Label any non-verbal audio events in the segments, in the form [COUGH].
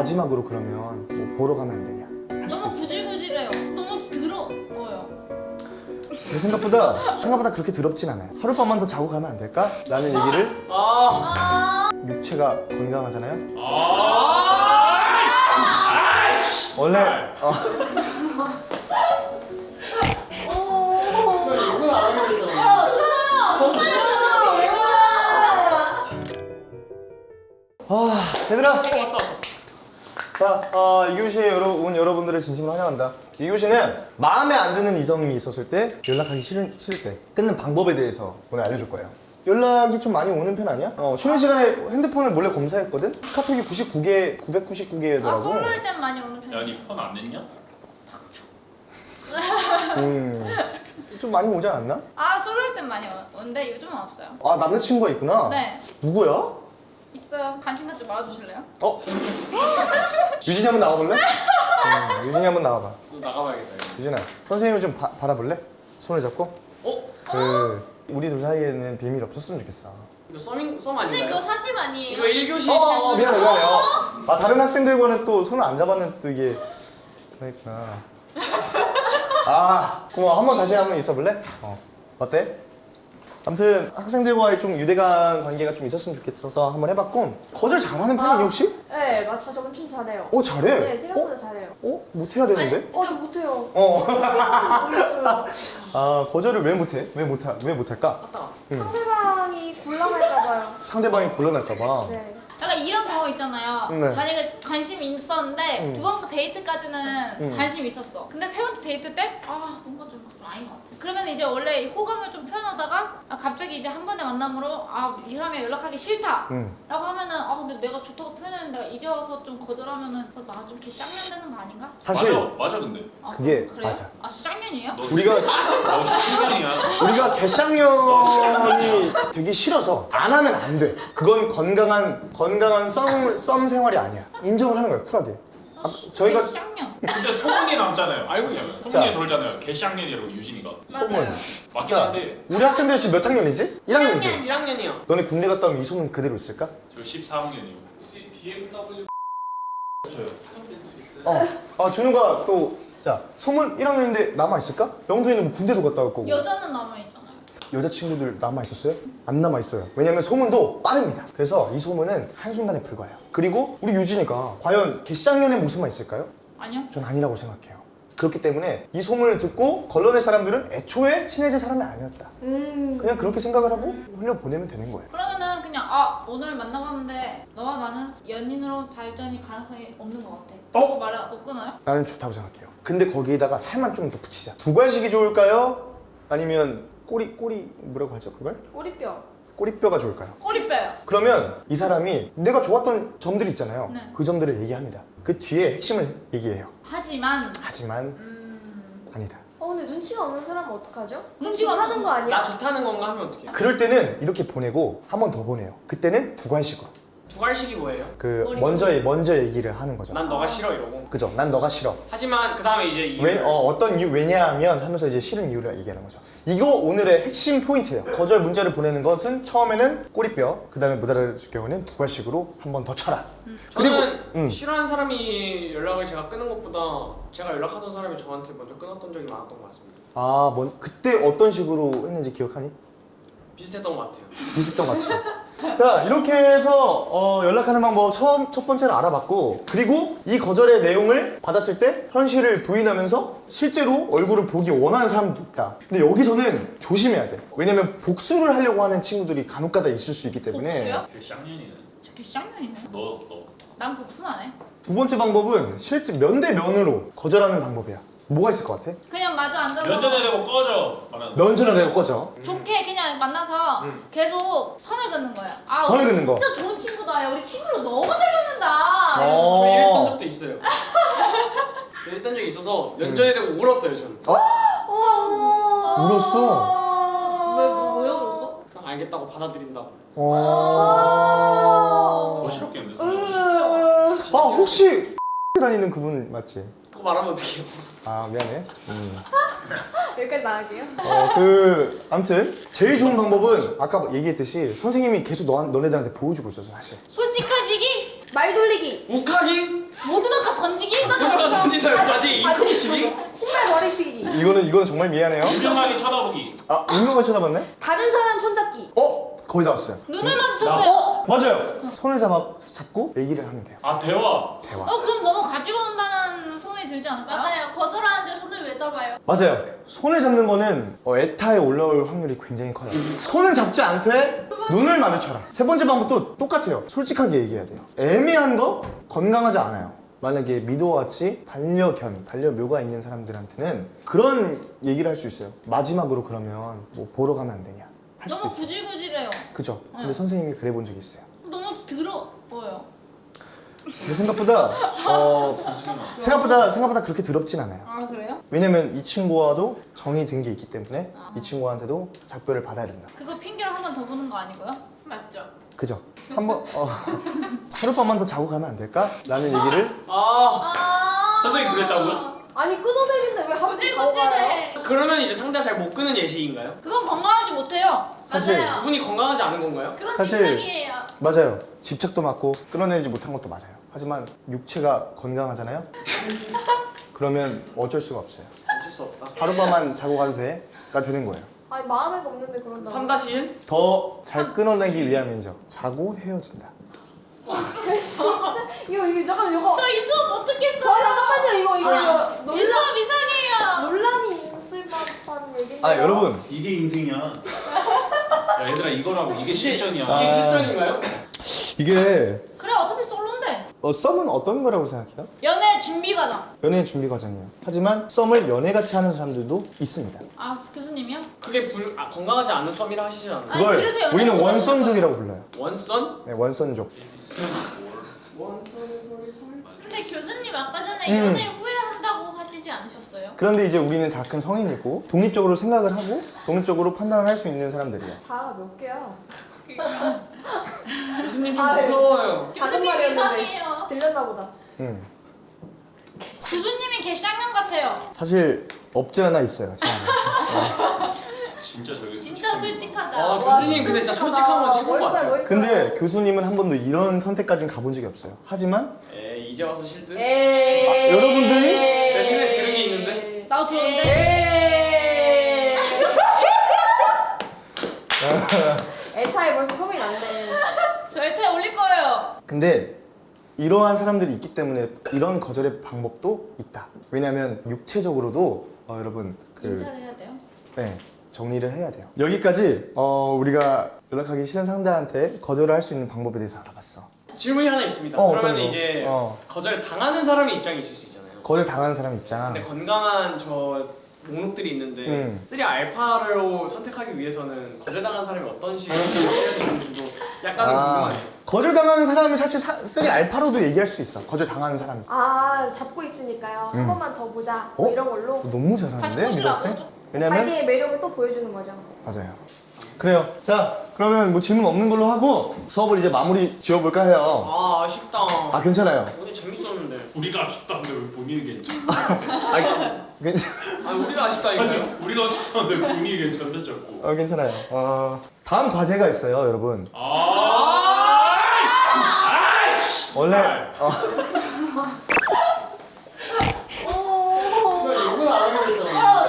마지막으로 그러면 뭐 보러 가면 안 되냐? 너무 구질구질해요. 너무 더러워요. 근데 생각보다 생각보다 그렇게 더럽진 않아요. 하룻밤만 더 자고 가면 안 될까? 라는 얘기를 아, 아, 육체가 건강하잖아요? 아. 원래 어, 이거 안 하면 되잖아. 아 얘들아 왔다. 자, 어, 이 교시에 여러, 온 여러분들을 진심으로 환영한다. 이 교시는 마음에 안 드는 이성이 있었을 때 연락하기 싫을, 싫을 때 끊는 방법에 대해서 오늘 알려줄 거예요. 연락이 좀 많이 오는 편 아니야? 어, 쉬는 시간에 핸드폰을 몰래 검사했거든? 카톡이 99개, 아 999개더라고. 솔로일 땐 많이 오는 편이에요. 야니 폰안 냈냐? 음, 좀 많이 오지 않았나? 아 솔로일 땐 많이 오- 오는데 요즘은 없어요. 아, 남자친구가 있구나? 네 누구야? 있어요. 관심 갖지 말아주실래요? 어? [LAUGHS] 유진이 한번 나와볼래? 음, 유진이 한번 나와봐. 너 나가봐야겠다. 이거. 유진아, 선생님을 좀 바, 바라볼래? 손을 잡고? 어? 그, 우리 둘 사이에는 비밀 없었으면 좋겠어. 이거 썸인 썸 선생님 그거 아닌가요? 사심 아니에요? 이거 1교시 어, 어, 미안해 미안해 어. 아 다른 학생들과는 또 손을 안 잡았는 또 이게 그러니까 [LAUGHS] 아 고마워 한 번 다시 한 번 있어볼래? 어 어때? 아무튼 학생들과의 좀 유대감 관계가 좀 있었으면 좋겠어서 한번 해봤고 거절 잘하는 편이니 혹시? 네, 맞아. 저 엄청 잘해요. 어 잘해? 네, 생각보다 잘해요. 어? 어? 못해야 되는데? 어, 저 못해요. 어. 모르겠어요. 아 거절을 왜 못해? 왜 못하? 왜 못할까? 맞다. 응. 상대방이 곤란할까봐요. 상대방이 곤란할까봐 네. 약간 이런 거 있잖아요. 네. 만약에 관심이 있었는데 음. 두 번째 데이트까지는 음. 관심이 있었어. 근데 세 번째 데이트 때 아 뭔가 좀 아닌 것 같아. 그러면 이제 원래 호감을 좀 표현하다가 아, 갑자기 이제 한 번의 만남으로 아 이 사람이 연락하기 싫다. 응. 라고 하면은 아 근데 내가 좋다고 표현했는데 내가 이제 와서 좀 거절하면은 나 좀 이렇게 쌍년되는 거 아닌가? 사실 맞아 맞아 근데 아, 그게 그래요? 맞아. 아 쌍년이에요? 너 우리가 [LAUGHS] 우리가 개쌍년이 되기 싫어서 안 하면 안 돼. 그건 건강한 건강한 썸, 썸 생활이 아니야. 인 정을 하는 거야 쿨하게. 아, 저희가. 근데 소문이 남잖아요 알고 있냐면 자. 소문이 돌잖아요 개쌍년이라고 유진이가 소문. 맞긴 자, 한데 우리 학생들 지금 몇 학년이지? 1학년이지. 1학년이요. 너네 군대 갔다 오면 이 소문 그대로 있을까? 저 14학년이요 BMW 어. 아 준우가 또 자 소문 1학년인데 남아 있을까? 영도이는 뭐 군대도 갔다 올 거고. 여자는 남아 있잖아요. 여자친구들 남아 있었어요? 안 남아 있어요. 왜냐면 소문도 빠릅니다. 그래서 이 소문은 한순간에 불과해요. 그리고 우리 유진이가 과연 개쌍년의 모습만 있을까요? 아니요. 전 아니라고 생각해요. 그렇기 때문에 이 소문을 듣고 걸러낼 사람들은 애초에 친해질 사람이 아니었다. 음. 그냥 그렇게 생각을 하고 흘려보내면 되는 거예요. 그러면은 그냥 아 오늘 만나봤는데 너와 나는 연인으로 발전이 가능성이 없는 것 같아. 어? 그거 말못 끊어요? 나는 좋다고 생각해요. 근데 거기에다가 살만 좀 더 붙이자. 두괄식이 좋을까요? 아니면 꼬리 꼬리 뭐라고 하죠 그걸? 꼬리뼈. 꼬리뼈가 좋을까요? 꼬리 빼요. 그러면 이 사람이 내가 좋았던 점들이 있잖아요. 네. 그 점들을 얘기합니다. 그 뒤에 핵심을 얘기해요. 하지만 하지만 음... 아니다. 어, 근데 눈치가 없는 사람은 어떡하죠? 눈치가 없는- 거 아니야? 나 좋다는 건가 하면 어떡해? 그럴 때는 이렇게 보내고 한 번 더 보내요. 그때는 두괄식으로. 두갈식이 뭐예요? 그 먼저 먼저 얘기를 하는 거죠. 난 너가 싫어 이러고. 그죠? 난 너가 싫어. 하지만 그 다음에 이제. 왜, 어, 어떤 이유, 왜냐하면 하면서 이제 싫은 이유를 얘기하는 거죠. 이거 오늘의 핵심 포인트예요. 거절 문자를 보내는 것은 처음에는 꼬리뼈, 그 다음에 못 알아줄 경우는 두괄식으로 한 번 더 쳐라. 그리고- 저는 음. 싫어하는 사람이 연락을 제가 끊는 것보다 제가 연락하던 사람이 저한테 먼저 끊었던 적이 많았던 것 같습니다. 아, 뭔, 그때 어떤 식으로 했는지 기억하니? 비슷했던 것 같아요. 비슷했던 것 같지? 자, 이렇게 해서 어, 연락하는 방법 처음, 첫 번째는 알아봤고, 그리고 이 거절의 내용을 받았을 때 현실을 부인하면서 실제로 얼굴을 보기 원하는 사람도 있다. 근데 여기서는 조심해야 돼. 왜냐면 복수를 하려고 하는 친구들이 간혹가다 있을 수 있기 때문에. 복수요? 개쌍년이네 저게 쌍년이네. 너너 난 복수는 안 해. 두 번째 방법은 실제 면 대면으로 거절하는 방법이야. 뭐가 있을 것 같아? 그냥 마주 앉아서 면전에 대고 꺼져 말하는 면전을 내고 꺼져. 좋게 그냥 만나서 음. 계속 선을 긋는 거야. 아, 선을 우리 긋는 거. 진짜 좋은 친구다. 야, 우리 친구로 너무 잘 맞는다. 어. 저 이랬던 적도 있어요. [LAUGHS] 이랬던 적이 있어서 면전에 대고 울었어요 저는. 어? 어. 울었어? 왜, 뭐, 왜 울었어? 그냥 알겠다고 받아들인다고. 어... 더 싫었겠는데 음. 아 혹시 [LAUGHS] 다니는 그분 맞지? 그거 말하면 어떡해요? 아 미안해. 음. 여기까지 나갈게요. 어, 그 아무튼 제일 좋은 방법은 아까 얘기했듯이 선생님이 계속 너, 너네들한테 보여주고 있어서 사실. 솔직해지기? 말 돌리기. 욱하기? 던지기? 이거 누가 들었어. 던진다까지 인컴이 치기? 신발 머리 삐기. 이거는 이거는 정말 미안해요. 유명하게 쳐다보기. 아 운동을 쳐다봤네? 다른 사람 손잡기. 어 거의 다 왔어요. 눈을 마주쳤어요. 어 맞아요. 손을 잡아 잡고 얘기를 하면 돼요. 아 대화. 대화. 어 그럼 너무 가지고 온다는 소문이 들지 않을까요? 맞아요. 거절하는데 손을 왜 잡아요? 맞아요. 손을 잡는 거는 어, 에타에 올라올 확률이 굉장히 커요. 손은 잡지 않되 눈을 마주쳐라. 세 번째 방법도 똑같아요. 솔직하게 얘기해야 돼요. 애매한 거 건강하지 않아요. 만약에 미도와 같이 반려견, 반려묘가 있는 사람들한테는 그런 얘기를 할 수 있어요. 마지막으로 그러면 뭐 보러 가면 안 되냐? 할 수도 너무 있어요. 구질구질해요. 그죠? 근데 응. 선생님이 그래 본 적이 있어요. 너무 더러워요. 근데 생각보다 [LAUGHS] 어, 생각보다 생각보다 그렇게 더럽진 않아요. 아 그래요? 왜냐면 이 친구와도 정이 든 게 있기 때문에 아. 이 친구한테도 작별을 받아야 된다. 그거 핑계로 한 번 더 보는 거 아니고요? 맞죠. 그죠? 한번 어, [LAUGHS] 하룻밤만 더 자고 가면 안 될까? 라는 얘기를 아 아. 선생님 그랬다고요? 아니 끊어내는데 왜 자고 가요? 그러면 이제 상대가 잘 못 끄는 예시인가요? 그건 건강하지 못해요. 사실 그분이 건강하지 않은 건가요? 그건 사실- 집착이에요. 맞아요. 집착도 맞고 끊어내지 못한 것도 맞아요. 하지만 육체가 건강하잖아요. [LAUGHS] 그러면 어쩔 수가 없어요. 어쩔 수 없다 하룻밤만 자고 가도 돼가 되는 거예요. 아니 마음에가 없는데 그런다. 3-1? 더 잘 끊어내기 위함이죠. 자고 헤어진다. 이거 이거 잠깐 이거. 저 이 수업 못저 듣겠어요. 잠깐만요 이거 이거 이거 이 논란 수업 이상해요. 논란이 있을 법한 얘기인데. 아 여러분 이게 인생이야. 야 얘들아 이거라고 이게 실전이야. 아. 이게 실전인가요? 이게 그래 어차피 솔로인데. 어, 썸은 어떤 거라고 생각해요? 연애 준비 과정. 연애 준비 과정이에요. 하지만 썸을 연애같이 하는 사람들도 있습니다. 아 교수님이요? 그게 불, 아, 건강하지 않은 썸이라 하시지 않나요? 아니, 그걸 그래서 연애 우리는 원선족이라고 불러요. 원선? 네, 원선족. 원선의 소리 근데 교수님 아까 전에 음. 연애 후회한다고 하시지 않으셨어요? 그런데 이제 우리는 다 큰 성인이고 독립적으로 생각을 하고 독립적으로 판단을 할 수 있는 사람들이에요. 자가 몇 개야? 교수님 좀 아, 네. 무서워요 작은 말이었는데 들렸나 보다. 음. 교수님이 개쌍년 같아요. 사실 없지 않아 있어요. [LAUGHS] 진짜 저기 진짜 솔직하다. 아 교수님 근데 진짜 솔직한 건 최고인 것 멋있어요, 같아요. 근데 교수님은 한 번도 이런 선택까지는 가본 적이 없어요. 하지만 에이 이제 와서 실드? 에이. 아, 여러분들이? 내 최근에 들은 게 있는데? 나도 들었는데. [LAUGHS] 에타에 벌써 소문이 났네. 저 에타에 올릴 거예요. 근데 이러한 사람들이 있기 때문에 이런 거절의 방법도 있다. 왜냐하면 육체적으로도 어, 여러분 그 인사를 해야 돼요. 네, 정리를 해야 돼요. 여기까지 어, 우리가 연락하기 싫은 상대한테 거절을 할 수 있는 방법에 대해서 알아봤어. 질문이 하나 있습니다 어, 그러면 거? 이제 어. 거절 당하는 사람의 입장이 있을 수 있잖아요 거절 당하는 사람 입장. 근데 건강한 저 목록들이 있는데 음. 3 알파로 선택하기 위해서는 거절당한 사람이 어떤 식으로 선택할 수 있는지도 약간은 아, 궁금하네요 거절 당하는 사람이 사실 사, 3 알파로도 얘기할 수 있어. 거절 당하는 사람. 아 잡고 있으니까요. 음. 한 번만 더 보자. 뭐 어? 이런 걸로 너무 잘하는데. 미덕생? 왜냐면 자기의 매력을 또 보여주는 거죠. 맞아요. 그래요. 자, 그러면 뭐 질문 없는 걸로 하고 수업을 이제 마무리 지어볼까 해요. 아 아쉽다 아 괜찮아요. 오늘 재밌었는데 우리가 아쉽다는데 왜 본인이 괜찮아? [LAUGHS] 아 괜찮. 아 우리가 아쉽다니까요 아니 우리가 아쉽다는데 본인이 괜찮다 자꾸. 어 괜찮아요. 어 다음 과제가 있어요, 여러분. 아. 아이씨. 원래 어, 오. 이건 안 하고 있잖아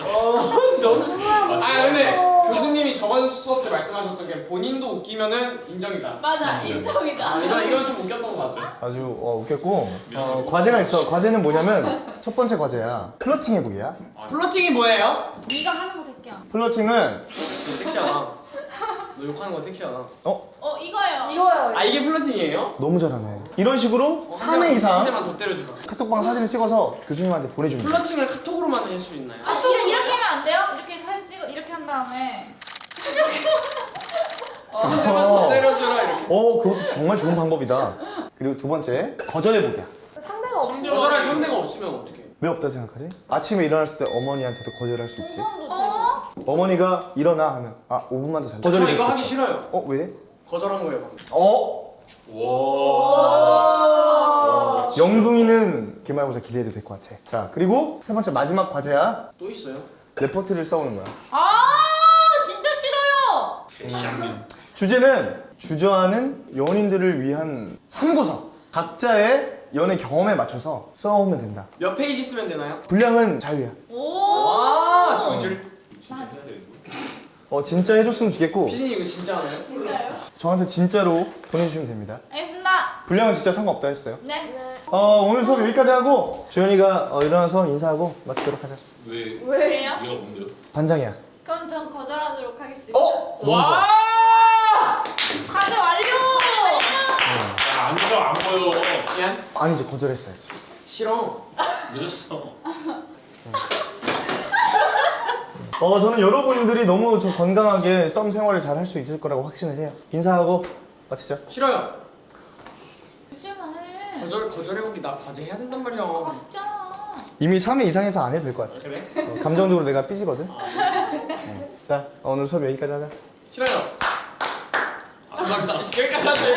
어, 너무 아 근데 교수님이 저번 수업 때 말씀하셨던 게 본인도 웃기면은 인정이다 맞아 음. 인정이다. 아 이거 이거 좀 웃겼던 거 맞죠? 아주 어, 웃겼고 어, 과제가 있어. 과제는 뭐냐면 첫 번째 과제야. 플러팅 해보기야. 플러팅이 뭐예요? 네가 하는 거 새끼야. 플러팅은 너 섹시하다 너 욕하는 거 섹시하다 어 어 이거요. 이거요. 아 이게 플러팅이에요? 너무 잘하네. 이런 식으로 어, 3회 한 이상 대만 더 때려주라 카톡방 사진을 찍어서 교수님한테 보내줍니다. 플러팅을 카톡으로만 할 수 있나요? 아 이렇게, 이렇게 하면 안 돼요? 이렇게 사진 찍어 이렇게 한 다음에 어, 한 대만 더 때려주라 이렇게 어 그것도 정말 좋은 방법이다. 그리고 두 번째 거절해보기야. 상대가 없으면 거절할 상대가 없으면 어떡해 왜 없다 생각하지? 아침에 일어났을 때 어머니한테도 거절할 수 있지. 어? 어머니가 일어나 하면 아 5분만 더. 저 거절이 이거 하기. 싫어요 어 왜? 거절한 거예요 어 와. 영둥이는 기말고사 기대해도 될 것 같아. 자 그리고 세 번째 마지막 과제야. 또 있어요? 레포트를 써오는 거야. 아 진짜 싫어요. 개쌍년. 주제는 주저하는 연인들을 위한 참고서 각자의 연애 경험에 맞춰서 써오면 된다 몇 페이지 쓰면 되나요? 분량은 자유야 오. 와, 두 줄. 진짜 해야 돼 이거? 어 진짜 해줬으면 좋겠고 피디님 이거 진짜 하나요? 진짜요? 저한테 진짜로 보내주시면 됩니다 알겠습니다. 분량은 진짜 상관없다 했어요 네. 네. 어 오늘 수업 여기까지 하고 주현이가 어, 일어나서 인사하고 마치도록 하자 왜? 왜요? 얘가 뭔데요? 반장이야 그럼 전 거절하도록 하겠습니다. 어? 너 아니지 거절했어야지 싫어. 늦었어. 어 저는 여러분들이 너무 좀 건강하게 썸 생활을 잘 할 수 있을 거라고 확신을 해요 인사하고 마치죠 싫어요. 이제만 해. 거절 거절해보기 나 과제 해야 된단 말이야. 맞잖아. 이미 3회 이상해서 안 해도 될 것 같아 그래? 어, 감정적으로 내가 삐지거든 어. 자 오늘 수업 여기까지 하자 싫어요. 아, 감사합니다. 여기까지 하세